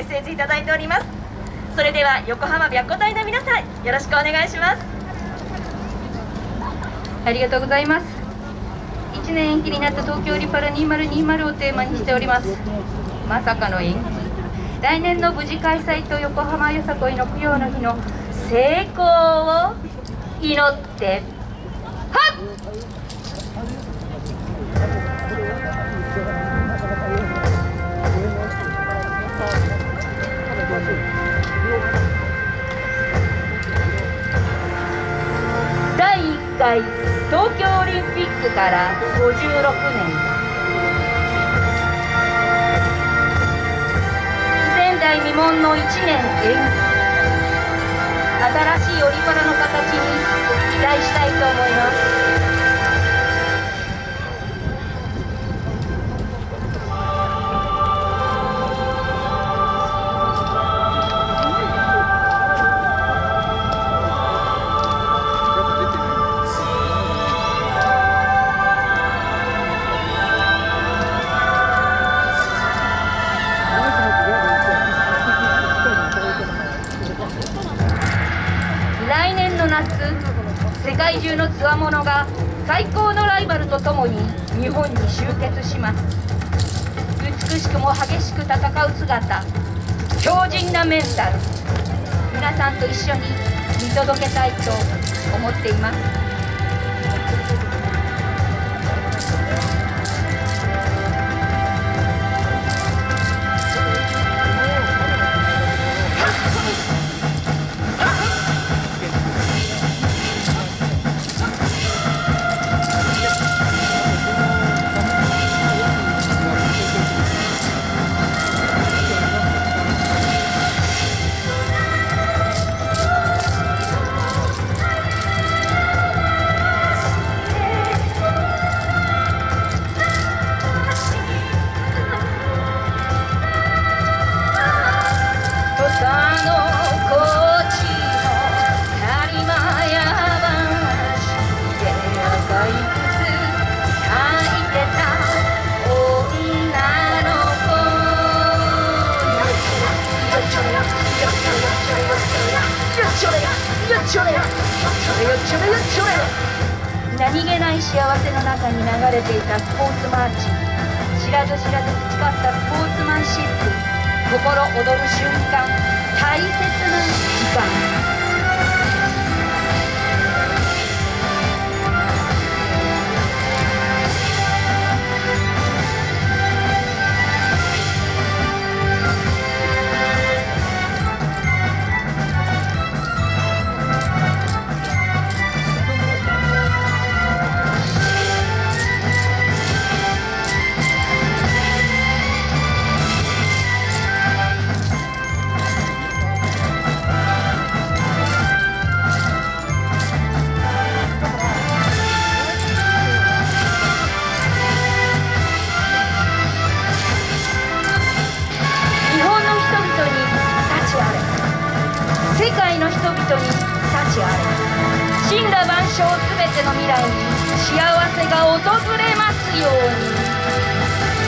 メッセージいただいております。それでは横浜白虎隊の皆さんよろしくお願いします。ありがとうございます。1年延期になった東京リパラ2020をテーマにしております。まさかの延期。来年の無事開催と横浜よさこいの供養の日の成功を祈ってはっ！東京オリンピックから56年。前代未聞の1年延期。新しいオリパラの形に期待したいと思います。界中のつわものが最高のライバルとともに日本に集結します。美しくも激しく戦う姿強靭なメンタル皆さんと一緒に見届けたいと思っています。何気ない幸せの中に流れていたスポーツマーチ。知らず知らず培ったスポーツマンシ心躍る瞬間。大切な時間。の人々に幸あれ。神羅万象全ての未来に幸せが訪れますように。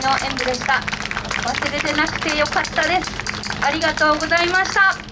の演舞でした。忘れてなくてよかったです。ありがとうございました。